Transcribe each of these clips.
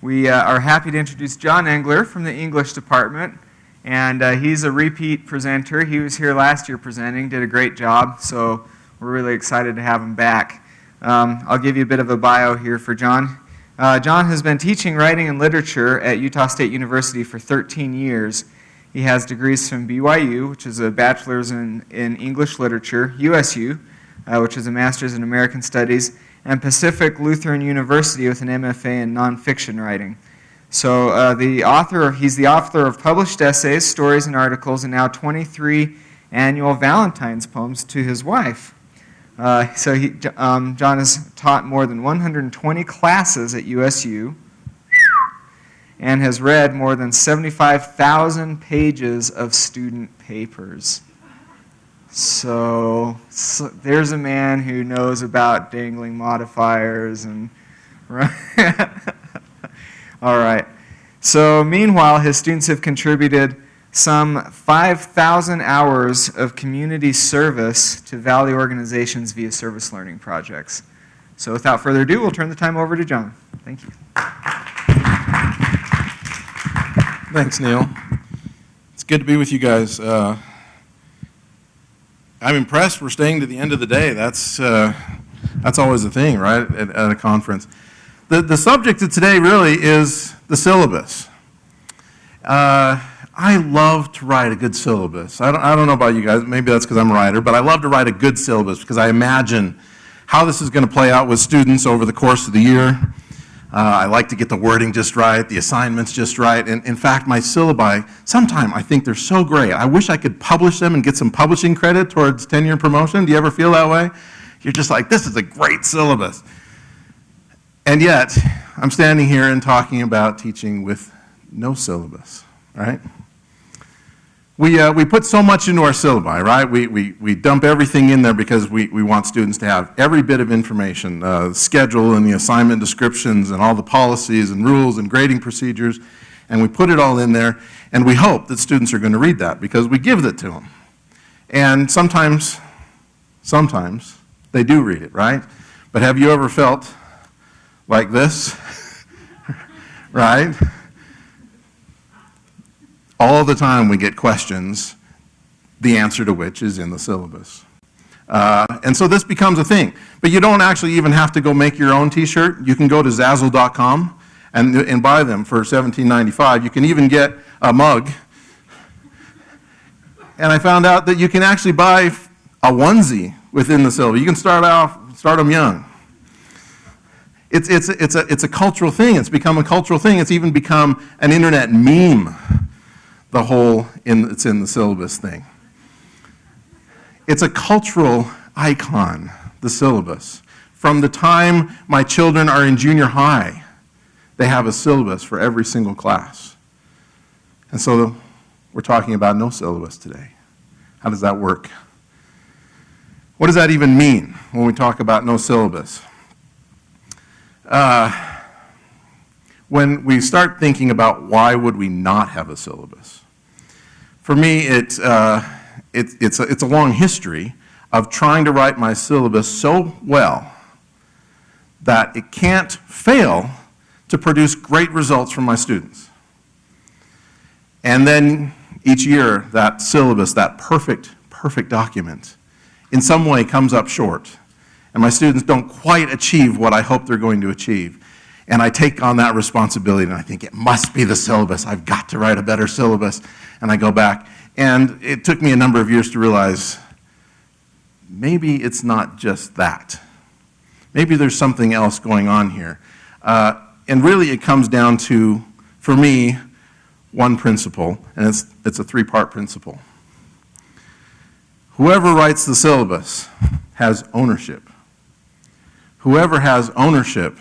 We uh, are happy to introduce John Engler from the English department. And uh, he's a repeat presenter. He was here last year presenting, did a great job, so we're really excited to have him back. Um, I'll give you a bit of a bio here for John. Uh, John has been teaching writing and literature at Utah State University for 13 years. He has degrees from BYU, which is a bachelor's in, in English literature, USU, uh, which is a master's in American Studies, and Pacific Lutheran University with an MFA in nonfiction writing. So uh, the author, he's the author of published essays, stories, and articles, and now 23 annual Valentine's poems to his wife. Uh, so he, um, John has taught more than 120 classes at USU and has read more than 75,000 pages of student papers. So, so, there's a man who knows about dangling modifiers and right. all right. So meanwhile, his students have contributed some 5,000 hours of community service to Valley organizations via service learning projects. So without further ado, we'll turn the time over to John. Thank you. Thanks, Neil. It's good to be with you guys. Uh, I'm impressed we're staying to the end of the day. That's, uh, that's always a thing, right, at, at a conference. The, the subject of today really is the syllabus. Uh, I love to write a good syllabus. I don't, I don't know about you guys, maybe that's because I'm a writer, but I love to write a good syllabus because I imagine how this is going to play out with students over the course of the year. Uh, I like to get the wording just right, the assignments just right. And in fact, my syllabi, sometimes I think they're so great. I wish I could publish them and get some publishing credit towards tenure and promotion. Do you ever feel that way? You're just like, this is a great syllabus. And yet, I'm standing here and talking about teaching with no syllabus, right? We, uh, we put so much into our syllabi, right? We, we, we dump everything in there because we, we want students to have every bit of information, uh, schedule and the assignment descriptions and all the policies and rules and grading procedures, and we put it all in there, and we hope that students are going to read that because we give it to them. And sometimes, sometimes, they do read it, right? But have you ever felt like this? right? All the time we get questions, the answer to which is in the syllabus. Uh, and so this becomes a thing. But you don't actually even have to go make your own t-shirt. You can go to Zazzle.com and, and buy them for $17.95. You can even get a mug. And I found out that you can actually buy a onesie within the syllabus. You can start off, start them young. It's, it's, it's, a, it's a cultural thing. It's become a cultural thing. It's even become an internet meme the whole in, it's in the syllabus thing. It's a cultural icon, the syllabus. From the time my children are in junior high, they have a syllabus for every single class. And so we're talking about no syllabus today. How does that work? What does that even mean when we talk about no syllabus? Uh, when we start thinking about why would we not have a syllabus, for me, it, uh, it, it's, a, it's a long history of trying to write my syllabus so well that it can't fail to produce great results from my students. And then each year, that syllabus, that perfect, perfect document, in some way comes up short. And my students don't quite achieve what I hope they're going to achieve. And I take on that responsibility and I think it must be the syllabus. I've got to write a better syllabus and I go back. And it took me a number of years to realize maybe it's not just that. Maybe there's something else going on here. Uh, and really it comes down to, for me, one principle, and it's, it's a three-part principle. Whoever writes the syllabus has ownership. Whoever has ownership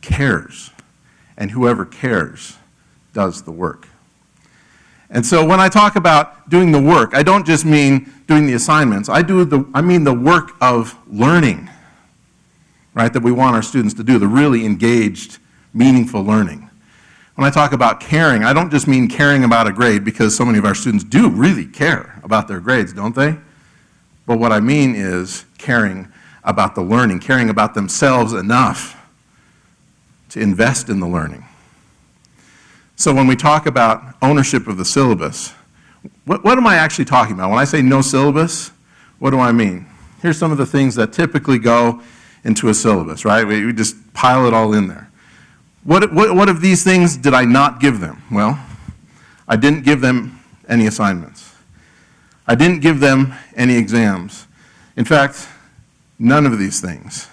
cares, and whoever cares does the work. And so when I talk about doing the work, I don't just mean doing the assignments. I, do the, I mean the work of learning, right, that we want our students to do, the really engaged, meaningful learning. When I talk about caring, I don't just mean caring about a grade because so many of our students do really care about their grades, don't they? But what I mean is caring about the learning, caring about themselves enough to invest in the learning. So when we talk about ownership of the syllabus, what, what am I actually talking about? When I say no syllabus, what do I mean? Here's some of the things that typically go into a syllabus, right? We, we just pile it all in there. What, what, what of these things did I not give them? Well, I didn't give them any assignments. I didn't give them any exams. In fact, none of these things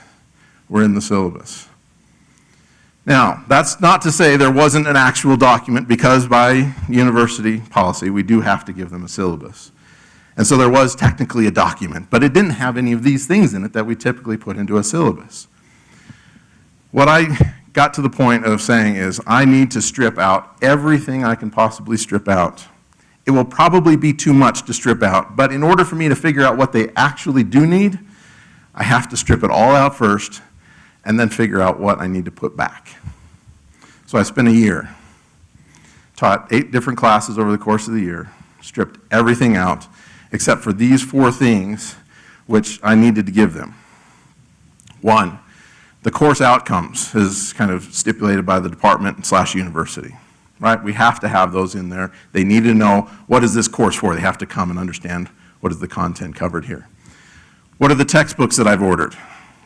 were in the syllabus. Now, that's not to say there wasn't an actual document, because by university policy, we do have to give them a syllabus. And so there was technically a document, but it didn't have any of these things in it that we typically put into a syllabus. What I got to the point of saying is, I need to strip out everything I can possibly strip out. It will probably be too much to strip out, but in order for me to figure out what they actually do need, I have to strip it all out first and then figure out what I need to put back. So I spent a year, taught eight different classes over the course of the year, stripped everything out except for these four things which I needed to give them. One, the course outcomes is kind of stipulated by the department slash university, right? We have to have those in there. They need to know what is this course for. They have to come and understand what is the content covered here. What are the textbooks that I've ordered?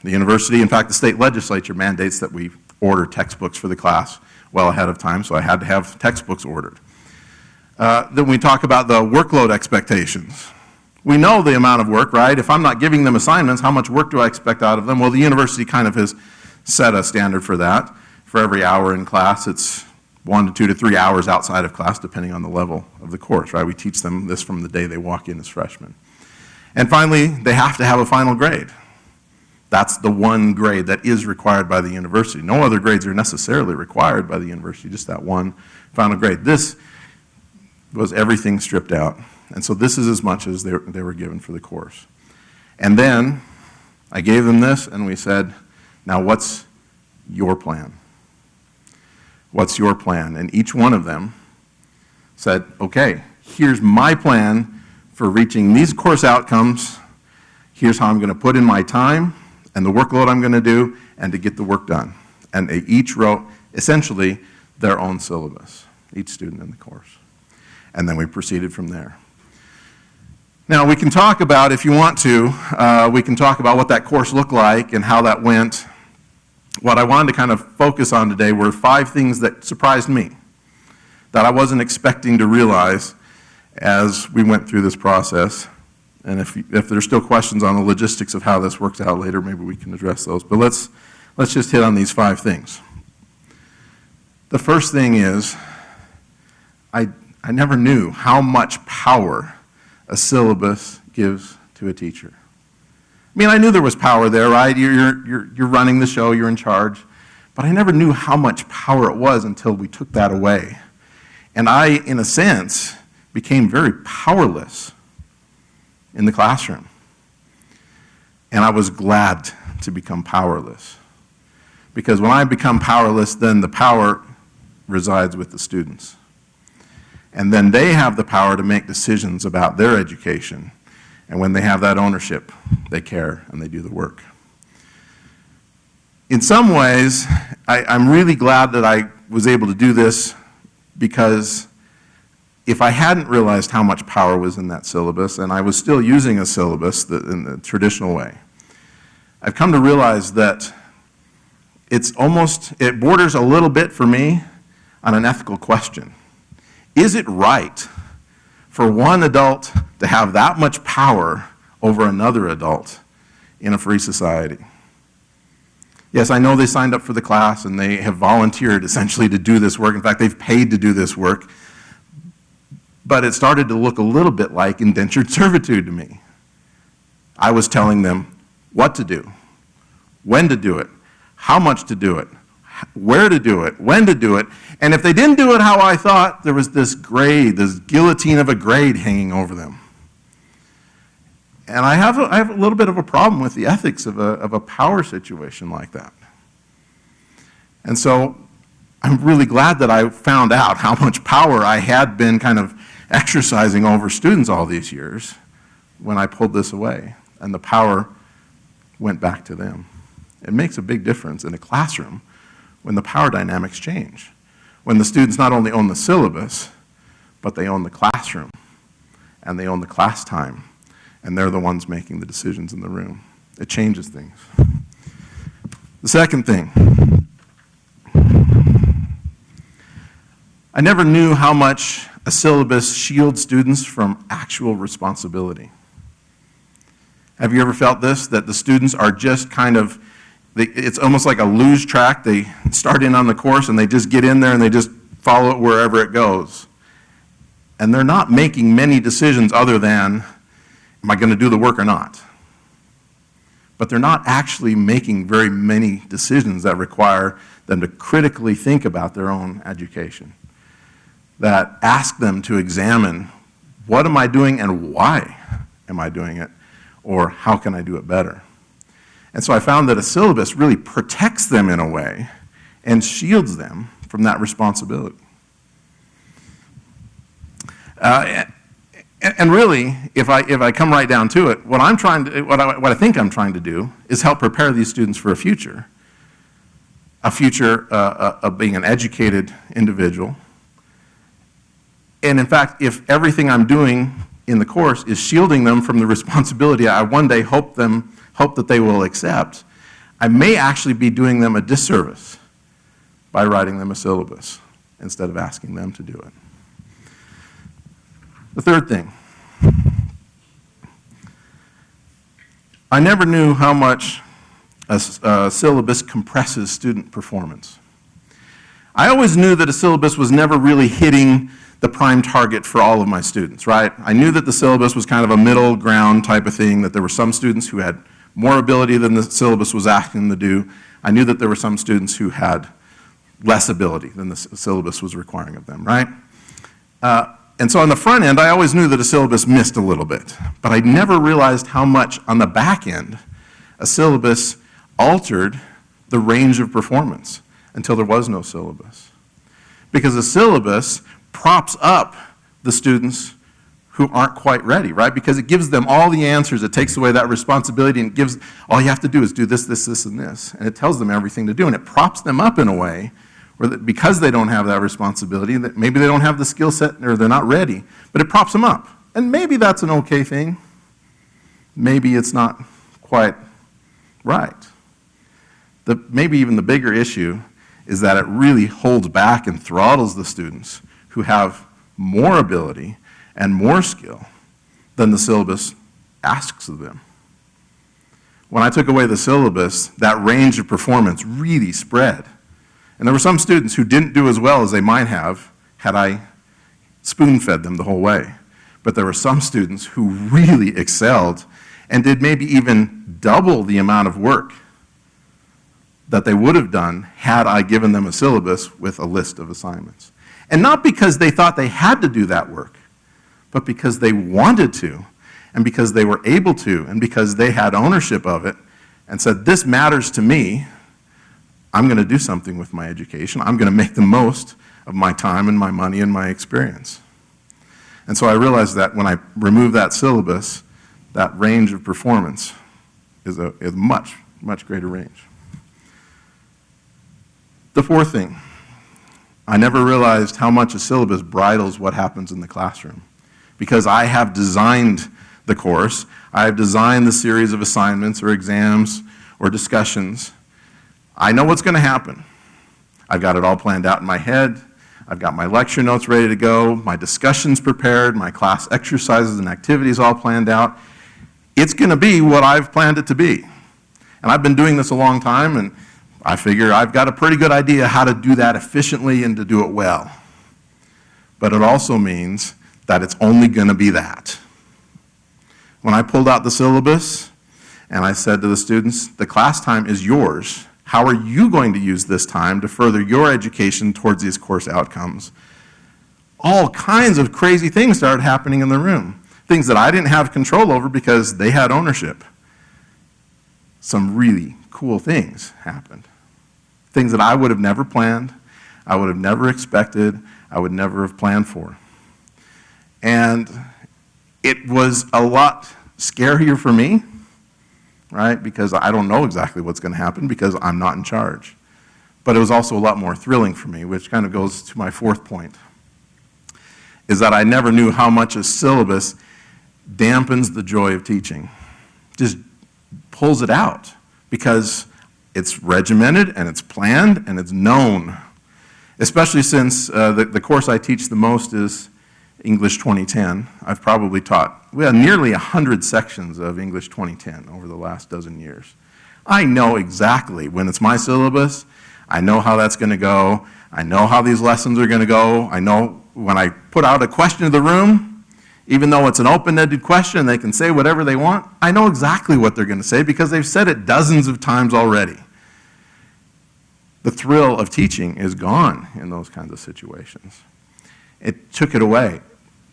The university, in fact, the state legislature mandates that we order textbooks for the class well ahead of time, so I had to have textbooks ordered. Uh, then we talk about the workload expectations. We know the amount of work, right? If I'm not giving them assignments, how much work do I expect out of them? Well, the university kind of has set a standard for that. For every hour in class, it's one to two to three hours outside of class, depending on the level of the course, right? We teach them this from the day they walk in as freshmen. And finally, they have to have a final grade. That's the one grade that is required by the university. No other grades are necessarily required by the university, just that one final grade. This was everything stripped out. And so this is as much as they, they were given for the course. And then I gave them this and we said, now what's your plan? What's your plan? And each one of them said, okay, here's my plan for reaching these course outcomes. Here's how I'm going to put in my time and the workload I'm going to do and to get the work done. And they each wrote essentially their own syllabus, each student in the course. And then we proceeded from there. Now, we can talk about, if you want to, uh, we can talk about what that course looked like and how that went. What I wanted to kind of focus on today were five things that surprised me, that I wasn't expecting to realize as we went through this process. And if, if there's still questions on the logistics of how this works out later, maybe we can address those. But let's, let's just hit on these five things. The first thing is, I, I never knew how much power a syllabus gives to a teacher. I mean, I knew there was power there, right? You're, you're, you're running the show, you're in charge. But I never knew how much power it was until we took that away. And I, in a sense, became very powerless in the classroom. And I was glad to become powerless. Because when I become powerless, then the power resides with the students. And then they have the power to make decisions about their education. And when they have that ownership, they care and they do the work. In some ways, I, am really glad that I was able to do this because if I hadn't realized how much power was in that syllabus, and I was still using a syllabus in the traditional way, I've come to realize that it's almost, it borders a little bit for me on an ethical question. Is it right for one adult to have that much power over another adult in a free society? Yes, I know they signed up for the class and they have volunteered essentially to do this work. In fact, they've paid to do this work. But it started to look a little bit like indentured servitude to me. I was telling them what to do, when to do it, how much to do it, where to do it, when to do it, and if they didn't do it how I thought, there was this grade, this guillotine of a grade hanging over them. And I have a, I have a little bit of a problem with the ethics of a, of a power situation like that. And so I'm really glad that I found out how much power I had been kind of exercising over students all these years when I pulled this away, and the power went back to them. It makes a big difference in a classroom when the power dynamics change. When the students not only own the syllabus, but they own the classroom and they own the class time and they're the ones making the decisions in the room. It changes things. The second thing, I never knew how much a syllabus shields students from actual responsibility. Have you ever felt this? That the students are just kind of, they, it's almost like a luge track. They start in on the course and they just get in there and they just follow it wherever it goes. And they're not making many decisions other than, am I going to do the work or not? But they're not actually making very many decisions that require them to critically think about their own education, that ask them to examine what am I doing and why am I doing it, or how can I do it better? And so I found that a syllabus really protects them in a way and shields them from that responsibility. Uh, and, really, if I, if I come right down to it, what I'm trying to, what I, what I think I'm trying to do is help prepare these students for a future. A future uh, uh, of being an educated individual. And in fact, if everything I'm doing in the course is shielding them from the responsibility I one day hope them, hope that they will accept, I may actually be doing them a disservice by writing them a syllabus instead of asking them to do it. The third thing, I never knew how much a, a, syllabus compresses student performance. I always knew that a syllabus was never really hitting the prime target for all of my students, right? I knew that the syllabus was kind of a middle ground type of thing, that there were some students who had more ability than the syllabus was asking them to do. I knew that there were some students who had less ability than the syllabus was requiring of them, right? Uh, and so on the front end, I always knew that a syllabus missed a little bit, but I never realized how much on the back end a syllabus altered the range of performance until there was no syllabus. Because a syllabus props up the students who aren't quite ready, right? Because it gives them all the answers, it takes away that responsibility and gives, all you have to do is do this, this, this, and this. And it tells them everything to do, and it props them up in a way or that because they don't have that responsibility, that maybe they don't have the skill set or they're not ready, but it props them up. And maybe that's an okay thing. Maybe it's not quite right. The, maybe even the bigger issue is that it really holds back and throttles the students who have more ability and more skill than the syllabus asks of them. When I took away the syllabus, that range of performance really spread. And there were some students who didn't do as well as they might have had I spoon-fed them the whole way. But there were some students who really excelled and did maybe even double the amount of work that they would have done had I given them a syllabus with a list of assignments. And not because they thought they had to do that work, but because they wanted to, and because they were able to, and because they had ownership of it, and said, this matters to me, I'm going to do something with my education. I'm going to make the most of my time and my money and my experience. And so I realized that when I remove that syllabus, that range of performance is a, is much, much greater range. The fourth thing, I never realized how much a syllabus bridles what happens in the classroom. Because I have designed the course, I have designed the series of assignments or exams or discussions I know what's going to happen. I've got it all planned out in my head. I've got my lecture notes ready to go, my discussions prepared, my class exercises and activities all planned out. It's going to be what I've planned it to be. And I've been doing this a long time, and I figure I've got a pretty good idea how to do that efficiently and to do it well. But it also means that it's only going to be that. When I pulled out the syllabus and I said to the students, the class time is yours, how are you going to use this time to further your education towards these course outcomes? All kinds of crazy things started happening in the room. Things that I didn't have control over because they had ownership. Some really cool things happened. Things that I would have never planned, I would have never expected, I would never have planned for. And it was a lot scarier for me right? Because I don't know exactly what's going to happen because I'm not in charge. but it was also a lot more thrilling for me, which kind of goes to my fourth point, is that I never knew how much a syllabus dampens the joy of teaching, just pulls it out, because it's regimented and it's planned and it's known, especially since uh, the, the course I teach the most is English 2010. I've probably taught, we have nearly 100 sections of English 2010 over the last dozen years. I know exactly when it's my syllabus, I know how that's going to go, I know how these lessons are going to go, I know when I put out a question to the room, even though it's an open-ended question, they can say whatever they want, I know exactly what they're going to say because they've said it dozens of times already. The thrill of teaching is gone in those kinds of situations. It took it away.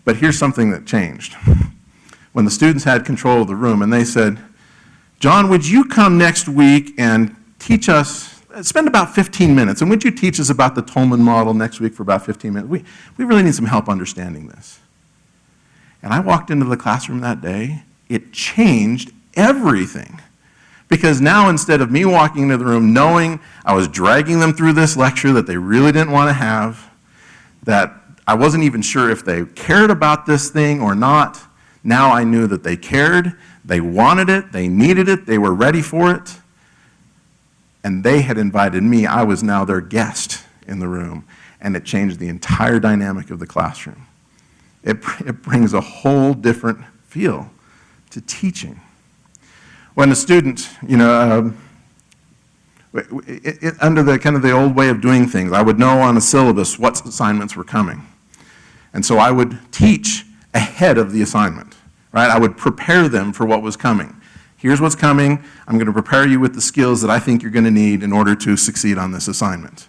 But here's something that changed. When the students had control of the room and they said, John, would you come next week and teach us, spend about 15 minutes, and would you teach us about the Toulmin model next week for about 15 minutes? We, we really need some help understanding this. And I walked into the classroom that day, it changed everything. Because now instead of me walking into the room knowing I was dragging them through this lecture that they really didn't want to have, that I wasn't even sure if they cared about this thing or not, now I knew that they cared, they wanted it, they needed it, they were ready for it, and they had invited me. I was now their guest in the room, and it changed the entire dynamic of the classroom. It, it brings a whole different feel to teaching. When a student, you know, um, it, it, under the kind of the old way of doing things, I would know on a syllabus what assignments were coming. And so I would teach ahead of the assignment, right? I would prepare them for what was coming. Here's what's coming. I'm going to prepare you with the skills that I think you're going to need in order to succeed on this assignment.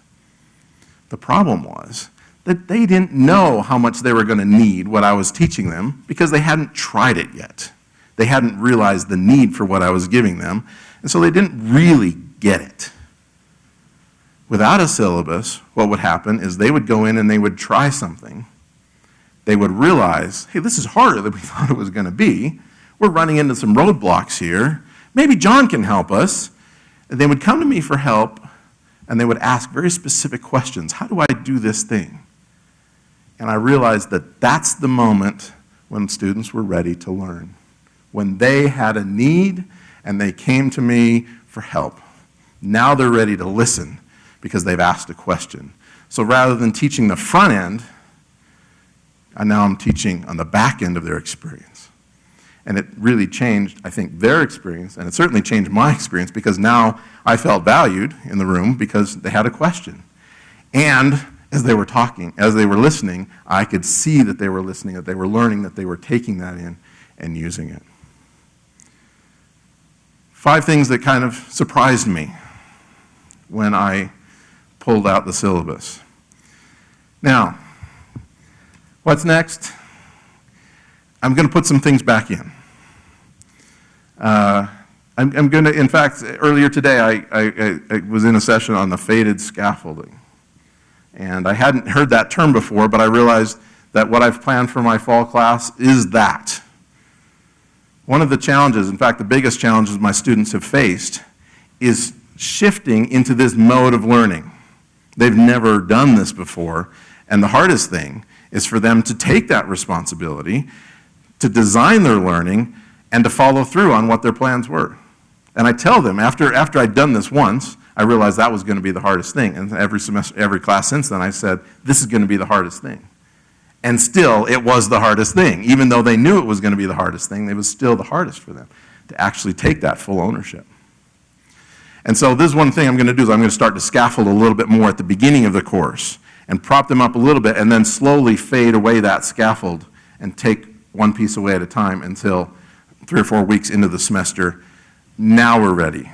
The problem was that they didn't know how much they were going to need what I was teaching them because they hadn't tried it yet. They hadn't realized the need for what I was giving them, and so they didn't really get it. Without a syllabus, what would happen is they would go in and they would try something. They would realize, hey, this is harder than we thought it was going to be. We're running into some roadblocks here. Maybe John can help us. And they would come to me for help, and they would ask very specific questions. How do I do this thing? And I realized that that's the moment when students were ready to learn. When they had a need and they came to me for help. Now they're ready to listen because they've asked a question. So rather than teaching the front end, and now I'm teaching on the back end of their experience. And it really changed, I think, their experience, and it certainly changed my experience because now I felt valued in the room because they had a question. And as they were talking, as they were listening, I could see that they were listening, that they were learning, that they were taking that in and using it. Five things that kind of surprised me when I pulled out the syllabus. Now, what's next? I'm going to put some things back in. Uh, I'm, I'm going to, in fact, earlier today I, I, I was in a session on the faded scaffolding. And I hadn't heard that term before, but I realized that what I've planned for my fall class is that. One of the challenges, in fact, the biggest challenges my students have faced, is shifting into this mode of learning. They've never done this before. And the hardest thing is for them to take that responsibility, to design their learning, and to follow through on what their plans were. And I tell them, after, after I'd done this once, I realized that was going to be the hardest thing. And every semester, every class since then, I said, this is going to be the hardest thing. And still, it was the hardest thing. Even though they knew it was going to be the hardest thing, it was still the hardest for them to actually take that full ownership. And so this one thing I'm going to do is I'm going to start to scaffold a little bit more at the beginning of the course and prop them up a little bit and then slowly fade away that scaffold and take one piece away at a time until three or four weeks into the semester, now we're ready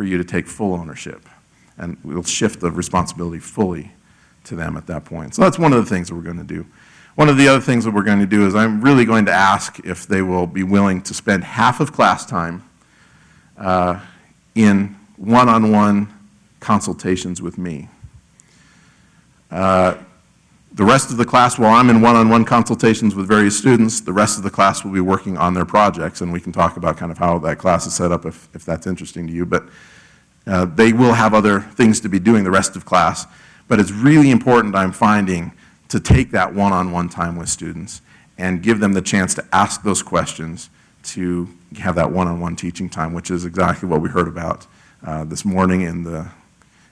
for you to take full ownership. And we'll shift the responsibility fully to them at that point. So that's one of the things that we're going to do. One of the other things that we're going to do is I'm really going to ask if they will be willing to spend half of class time uh, in one-on-one consultations with me. Uh, the rest of the class, while I'm in one-on-one consultations with various students, the rest of the class will be working on their projects, and we can talk about kind of how that class is set up if, if that's interesting to you. But Uh, They will have other things to be doing the rest of class, but it's really important, I'm finding, to take that one-on-one time with students and give them the chance to ask those questions, to have that one-on-one teaching time, which is exactly what we heard about uh, this morning in the,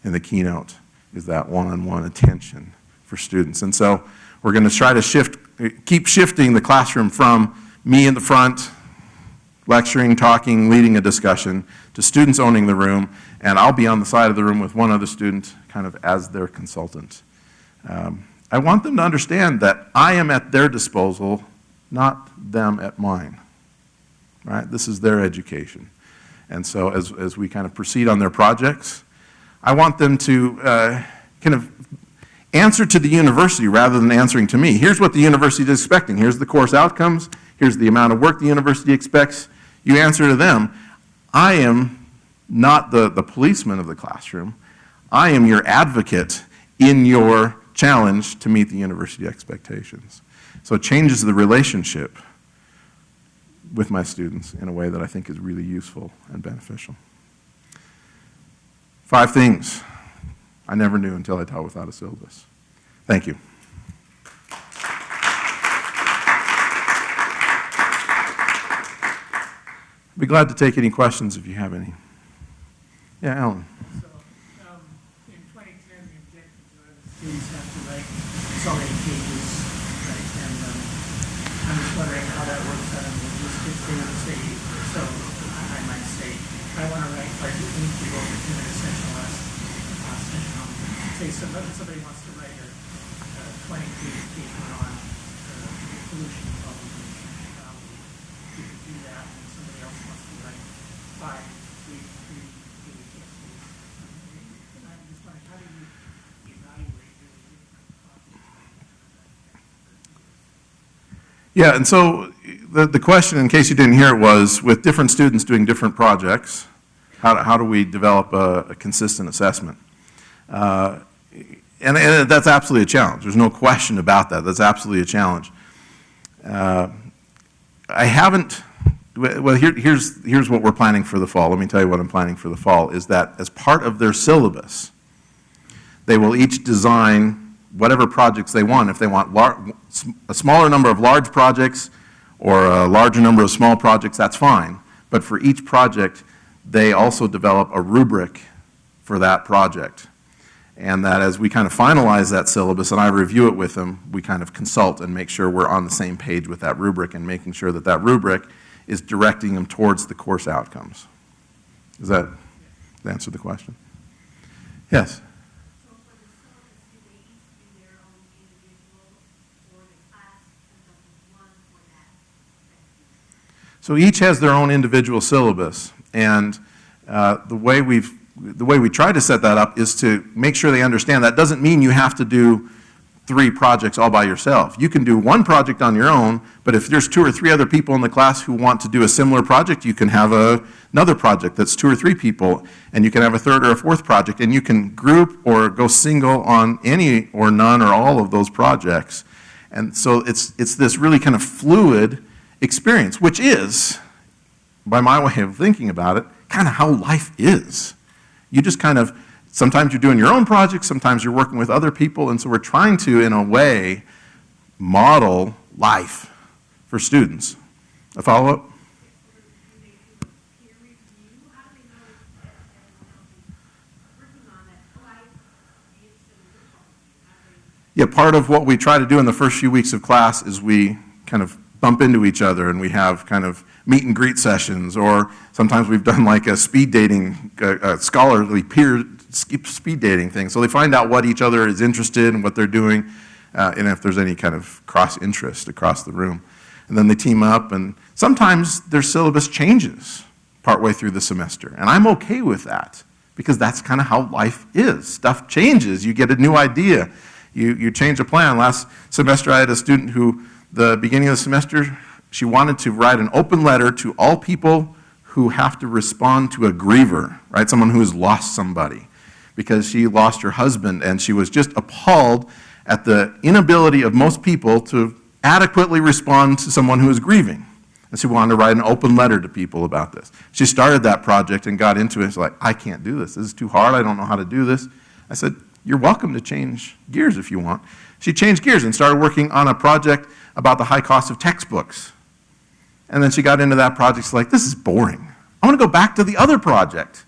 in the keynote, is that one-on-one attention for students. And so we're going to try to shift, keep shifting the classroom from me in the front, lecturing, talking, leading a discussion, to students owning the room, and I'll be on the side of the room with one other student, kind of as their consultant. Um, I want them to understand that I am at their disposal, not them at mine. Right? This is their education. And so as, as we kind of proceed on their projects, I want them to uh, kind of answer to the university rather than answering to me. Here's what the university is expecting. Here's the course outcomes. Here's the amount of work the university expects. You answer to them. I am not the, the policeman of the classroom. I am your advocate in your challenge to meet the university expectations. So it changes the relationship with my students in a way that I think is really useful and beneficial. Five things I never knew until I taught without a syllabus. Thank you. I'd be glad to take any questions if you have any. Yeah, Alan. So, um, in 2010, the to um, I'm just wondering how that works out in linguistics. They would say, so I might say, I want to write like an equal in an essential less, uh, um, say somebody, wants to write a, a 20 page paper on uh, pollution problem. Um, you do that, and somebody else wants to write. And I'm just wondering, how do you evaluate different? Yeah, and so the, the question, in case you didn't hear it, was with different students doing different projects, how, do- how do we develop a, a consistent assessment? Uh, and, and that's absolutely a challenge. There's no question about that. That's absolutely a challenge. Uh, I haven't, well, here, here's, here's what we're planning for the fall. Let me tell you what I'm planning for the fall, is that as part of their syllabus, they will each design whatever projects they want. If they want a smaller number of large projects or a larger number of small projects, that's fine. But for each project, they also develop a rubric for that project. And that as we kind of finalize that syllabus and I review it with them, we kind of consult and make sure we're on the same page with that rubric and making sure that that rubric is directing them towards the course outcomes. Does that answer the question? Yes? So for the syllabus, do they each do their own individual, or the class comes up with one for that section? So each has their own individual syllabus, and uh, the way we've, the way we try to set that up is to make sure they understand that doesn't mean you have to do three projects all by yourself. You can do one project on your own, but if there's two or three other people in the class who want to do a similar project, you can have a, another project that's two or three people, and you can have a third or a fourth project, and you can group or go single on any or none or all of those projects. And so it's, it's this really kind of fluid experience, which is, by my way of thinking about it, kind of how life is. You just kind of, sometimes you're doing your own projects, sometimes you're working with other people, and so we're trying to, in a way, model life for students. A follow-up? Yeah, part of what we try to do in the first few weeks of class is we kind of bump into each other and we have kind of meet and greet sessions, or sometimes we've done like a speed dating, a, scholarly peer speed dating thing. So they find out what each other is interested in, what they're doing, uh, and if there's any kind of cross interest across the room. And then they team up, and sometimes their syllabus changes partway through the semester. And I'm okay with that because that's kind of how life is. Stuff changes, you get a new idea, you, you change a plan. Last semester, I had a student who, the beginning of the semester, she wanted to write an open letter to all people who have to respond to a griever, right? Someone who has lost somebody because she lost her husband and she was just appalled at the inability of most people to adequately respond to someone who is grieving. And she wanted to write an open letter to people about this. She started that project and got into it. She's like, I can't do this. This is too hard. I don't know how to do this. I said, You're welcome to change gears if you want. She changed gears and started working on a project about the high cost of textbooks. And then she got into that project. She's like, This is boring. I want to go back to the other project.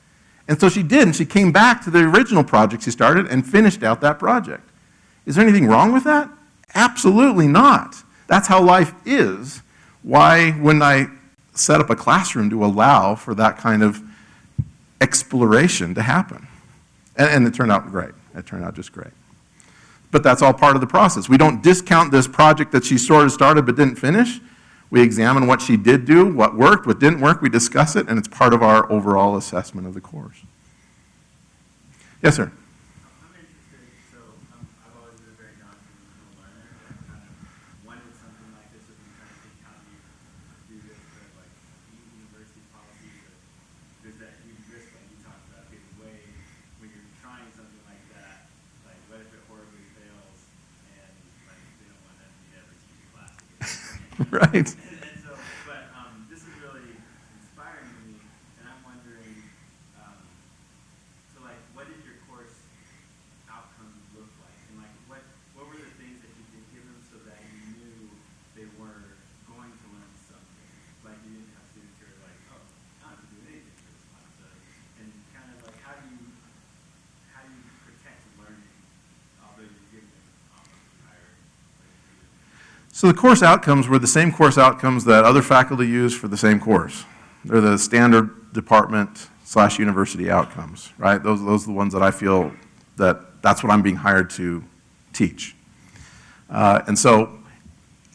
And so she did, and she came back to the original project she started and finished out that project. Is there anything wrong with that? Absolutely not. That's how life is. Why, wouldn't I set up a classroom to allow for that kind of exploration to happen? And, and it turned out great. It turned out just great. But that's all part of the process. We don't discount this project that she sort of started but didn't finish. We examine what she did do, what worked, what didn't work, we discuss it, and it's part of our overall assessment of the course. Yes, sir? I'm interested, so I'm, I've always been a very non-traditional learner, and I kind of wanted something like this, if I'm trying to think how do you do this, but like university policies, or there's that huge risk like you talked about, getting way, when you're trying something like that, like what if it horribly fails, and like they don't want them to ever teach a class again? Right. And, and so, but um, this is really inspiring to me, and I'm wondering, um, so like, what did your course outcomes look like? And like, what what were the things that you did give them so that you knew they were going to learn something? Like, you didn't have students who are like, oh, I don't have to do anything for this class. So, and kind of like, how do you how do you protect learning, although you're giving them almost entire like, So the course outcomes were the same course outcomes that other faculty use for the same course. They're the standard department slash university outcomes, right? Those, those are the ones that I feel that that's what I'm being hired to teach. Uh, and so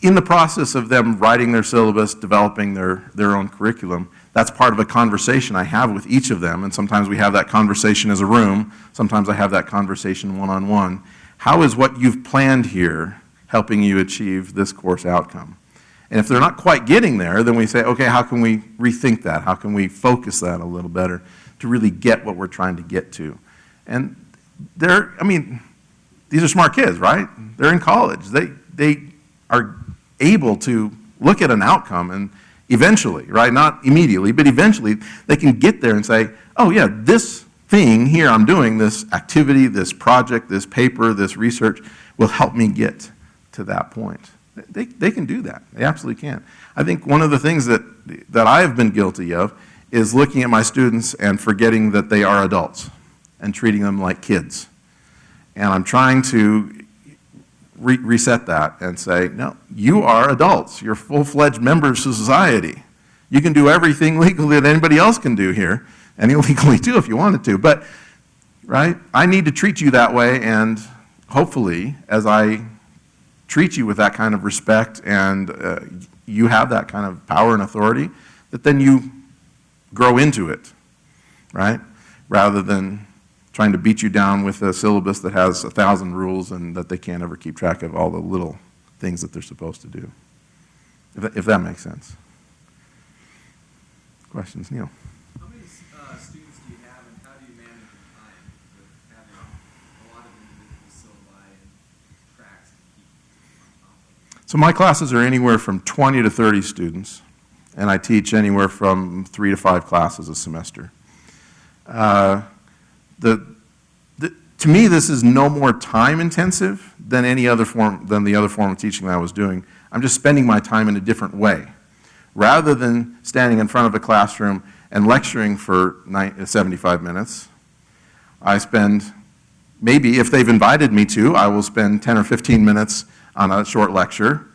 in the process of them writing their syllabus, developing their, their own curriculum, that's part of a conversation I have with each of them. And sometimes we have that conversation as a room. Sometimes I have that conversation one-on-one. How is what you've planned here helping you achieve this course outcome? And if they're not quite getting there, then we say, okay, how can we rethink that? How can we focus that a little better to really get what we're trying to get to? And they're, I mean, these are smart kids, right? They're in college. They, they are able to look at an outcome and eventually, right? Not immediately, but eventually they can get there and say, oh, yeah, this thing here I'm doing, this activity, this project, this paper, this research will help me get to that point. They, they can do that. They absolutely can. I think one of the things that, that I have been guilty of is looking at my students and forgetting that they are adults and treating them like kids. And I'm trying to re- reset that and say, no, you are adults. You're full-fledged members of society. You can do everything legally that anybody else can do here, and illegally too if you wanted to. But, right, I need to treat you that way, and hopefully, as I treat you with that kind of respect and uh, you have that kind of power and authority, that then you grow into it, right? Rather than trying to beat you down with a syllabus that has a thousand rules and that they can't ever keep track of all the little things that they're supposed to do. If that, if that makes sense. Questions, Neil? How many uh, students do you have, and how do you manage your time with having a lot of individual syllabi and tracks to keep on top of? So my classes are anywhere from 20 to 30 students, and I teach anywhere from three to five classes a semester. Uh, the, the, to me, this is no more time intensive than any other form, than the other form of teaching that I was doing. I'm just spending my time in a different way. Rather than standing in front of a classroom and lecturing for 90, 75 minutes, I spend, maybe if they've invited me to, I will spend 10 or 15 minutes on a short lecture,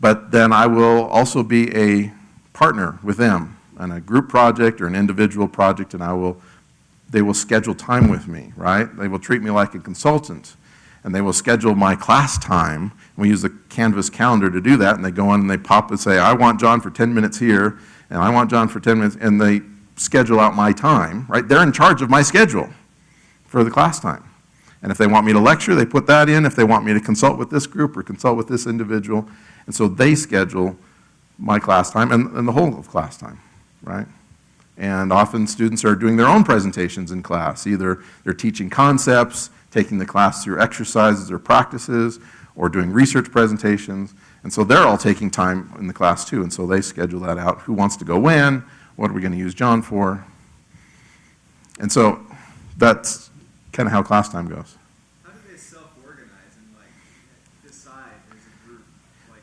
but then I will also be a partner with them on a group project or an individual project, and I will, they will schedule time with me, right? They will treat me like a consultant, and they will schedule my class time. We use the Canvas calendar to do that, and they go on and they pop and say, I want John for 10 minutes here, and I want John for 10 minutes, and they schedule out my time, right? They're in charge of my schedule for the class time. And if they want me to lecture, they put that in. If they want me to consult with this group or consult with this individual, and so they schedule my class time and, and the whole of class time, right? And often students are doing their own presentations in class. Either they're teaching concepts, taking the class through exercises or practices, or doing research presentations. And so they're all taking time in the class too, and so they schedule that out. Who wants to go when? What are we going to use John for? And so that's kind of how class time goes. How do they self-organize and like decide as a group, like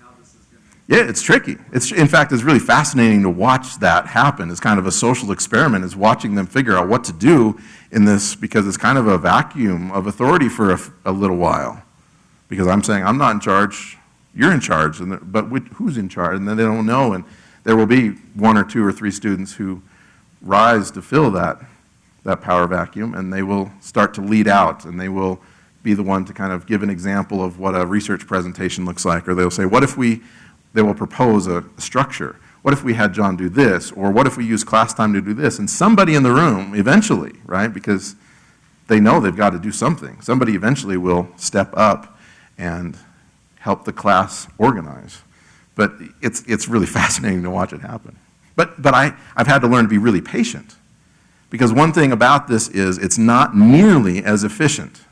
how this is gonna? Yeah, it's tricky. It's, in fact, it's really fascinating to watch that happen. It's kind of a social experiment, is watching them figure out what to do in this, because it's kind of a vacuum of authority for a little while. Because I'm saying, I'm not in charge, you're in charge, and, but which- who's in charge? And then they don't know, and there will be one or two or three students who rise to fill that, that power vacuum, and they will start to lead out, and they will be the one to kind of give an example of what a research presentation looks like, or they'll say, what if we, they will propose a structure. What if we had John do this, or what if we use class time to do this? And somebody in the room, eventually, right, because they know they've got to do something, somebody eventually will step up and help the class organize. But it's, it's really fascinating to watch it happen. But, but I, I've had to learn to be really patient. Because one thing about this is it's not nearly as efficient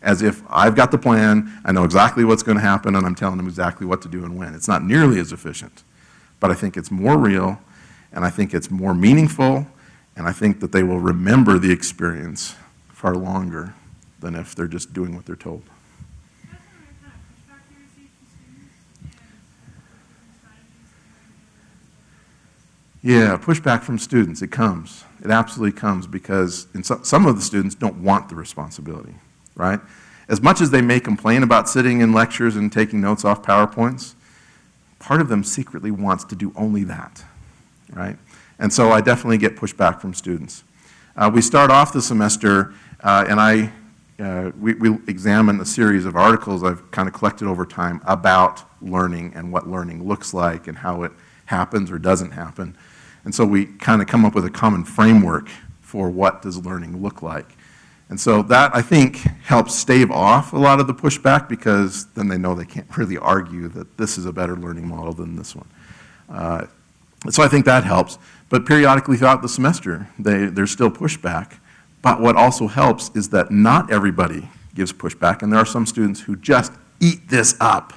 as if I've got the plan, I know exactly what's going to happen, and I'm telling them exactly what to do and when. It's not nearly as efficient. But I think it's more real, and I think it's more meaningful, and I think that they will remember the experience far longer than if they're just doing what they're told. That's what kind of pushback you receive from students and different strategies to Yeah, pushback from students, it comes. It absolutely comes because in some, some of the students don't want the responsibility, right? As much as they may complain about sitting in lectures and taking notes off PowerPoints, part of them secretly wants to do only that, right? And so I definitely get pushback from students. Uh, we start off the semester, uh, and I, uh, we, we examine a series of articles I've kind of collected over time about learning and what learning looks like and how it happens or doesn't happen. And so we kind of come up with a common framework for what does learning look like. And so that, I think, helps stave off a lot of the pushback because then they know they can't really argue that this is a better learning model than this one. Uh, so I think that helps. But periodically throughout the semester, they, there's still pushback. But what also helps is that not everybody gives pushback, and there are some students who just eat this up.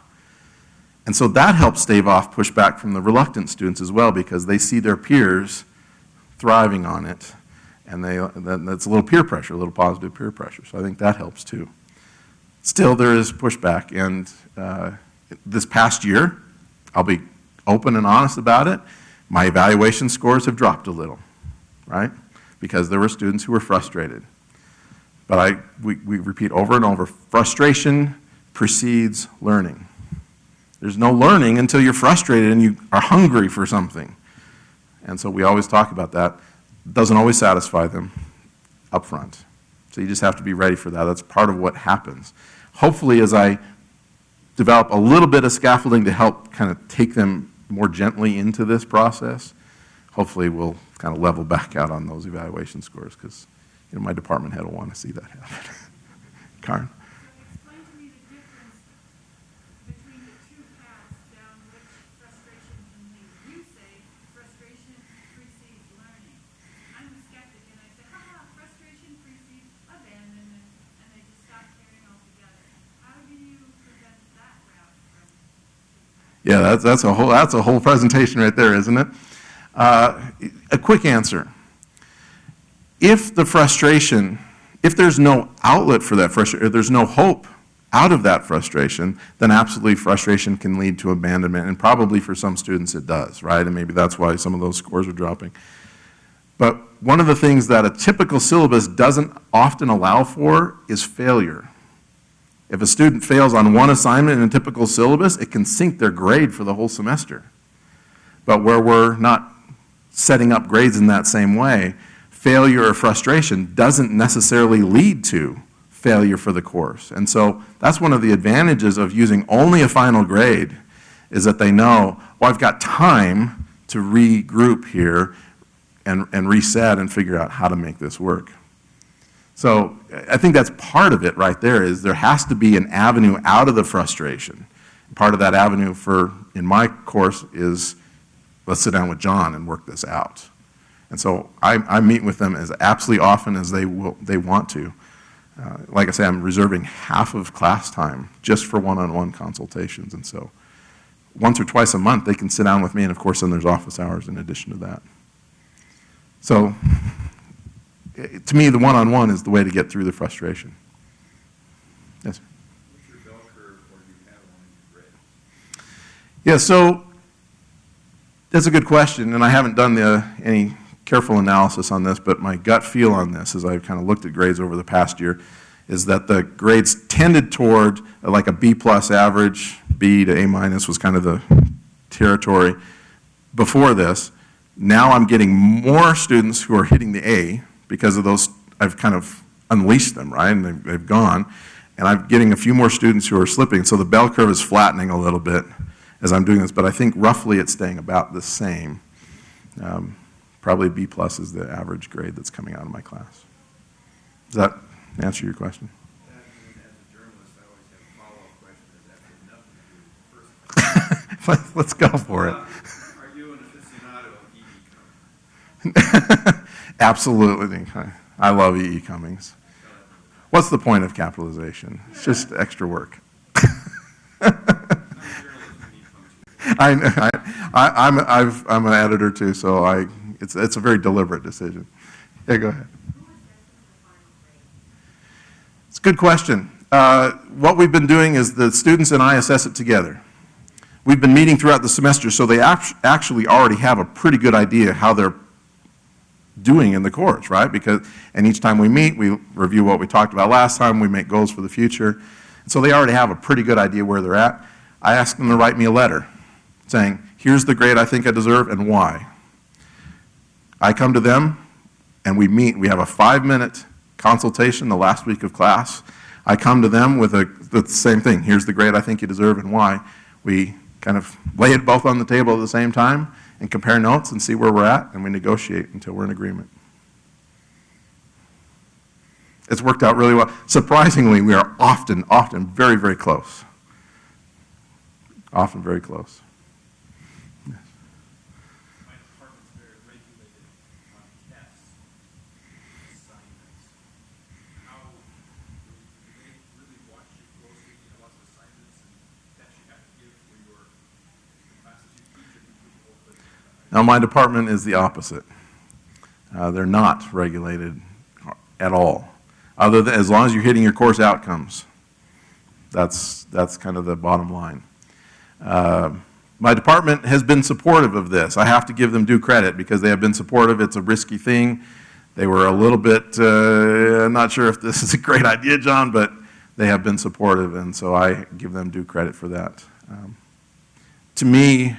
And so that helps stave off pushback from the reluctant students as well because they see their peers thriving on it. And they, that's a little peer pressure, a little positive peer pressure. So I think that helps too. Still, there is pushback. And uh, this past year, I'll be open and honest about it, my evaluation scores have dropped a little, right? Because there were students who were frustrated. But I, we, we repeat over and over, frustration precedes learning. There's no learning until you're frustrated and you are hungry for something. And so we always talk about that. Doesn't always satisfy them up front. So you just have to be ready for that. That's part of what happens. Hopefully, as I develop a little bit of scaffolding to help kind of take them more gently into this process, hopefully we'll kind of level back out on those evaluation scores because you know, my department head will want to see that happen. Karen? Explain to me the difference between the two paths down which frustration can lead. You say frustration precedes learning. I'm a skeptic and I say, ha frustration precedes abandonment, and they just stop caring altogether. How do you prevent that route from? Yeah, that's, that's a whole, that's a whole presentation right there, isn't it? Uh, a quick answer. If the frustration, if there's no outlet for that frustration, if there's no hope out of that frustration, then absolutely frustration can lead to abandonment, and probably for some students it does, right? And maybe that's why some of those scores are dropping. But one of the things that a typical syllabus doesn't often allow for is failure. If a student fails on one assignment in a typical syllabus, it can sink their grade for the whole semester. But where we're not setting up grades in that same way, failure or frustration doesn't necessarily lead to failure for the course. And so that's one of the advantages of using only a final grade is that they know, well, I've got time to regroup here and, and reset and figure out how to make this work. So I think that's part of it right there is there has to be an avenue out of the frustration. Part of that avenue for, in my course, is let's sit down with John and work this out. And so I, I meet with them as absolutely often as they will, they want to. uh, like I say, I'm reserving half of class time just for one-on-one consultations. And so once or twice a month, they can sit down with me, and of course, then there's office hours in addition to that. So to me, the one-on-one is the way to get through the frustration. Yes? What's your bell curve, or do you have one in your grade? Yeah, so that's a good question, and I haven't done the, any careful analysis on this, but my gut feel on this, as I've kind of looked at grades over the past year, is that the grades tended toward like a B plus average, B to A minus was kind of the territory before this. Now I'm getting more students who are hitting the A because of those, I've kind of unleashed them, right, and they've, they've gone. And I'm getting a few more students who are slipping, so the bell curve is flattening a little bit as I'm doing this, but I think roughly it's staying about the same. Um, Probably B plus is the average grade that's coming out of my class. Does that answer your question? That, and as a journalist, I always have a follow-up question, is that had nothing to do with the first question. Let's go for it. Absolutely. I- love E.E. Cummings. What's the point of capitalization? It's just extra work. E. I, I- I'm, I've, I'm an editor too, so I, it's, it's a very deliberate decision. Yeah, go ahead. It's a good question. Uh, What we've been doing is the students and I assess it together. We've been meeting throughout the semester, so they actually already have a pretty good idea how they're doing in the course, right? Because, and each time we meet, we review what we talked about last time, we make goals for the future. So they already have a pretty good idea where they're at. I ask them to write me a letter saying, here's the grade I think I deserve and why. I come to them and we meet. We have a five-minute consultation the last week of class. I come to them with a, the same thing. Here's the grade I think you deserve and why. We kind of lay it both on the table at the same time and compare notes and see where we're at, and we negotiate until we're in agreement. It's worked out really well. Surprisingly, we are often, often very, very close. Often very close. My department's very regulated on tests, assignments. How, do they really watch you closely, you have lots of assignments and tests you have to give for your classes you teach, or do you open? Now, my department is the opposite. Uh, they're not regulated at all, other than, as long as you're hitting your course outcomes. That's, that's kind of the bottom line. Uh, My department has been supportive of this. I have to give them due credit because they have been supportive. It's a risky thing. They were a little bit, uh, not sure if this is a great idea, John, but they have been supportive, and so I give them due credit for that. Um, To me,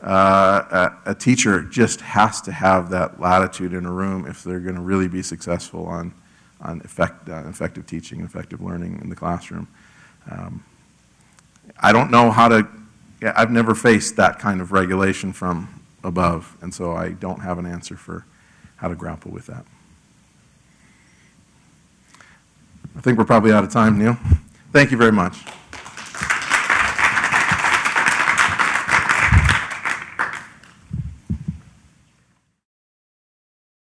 uh, a, teacher just has to have that latitude in a room if they're going to really be successful on, on effect, uh, effective teaching, effective learning in the classroom. Um, I don't know how to, I've never faced that kind of regulation from above, and so I don't have an answer for how to grapple with that. I think we're probably out of time, Neil. Thank you very much.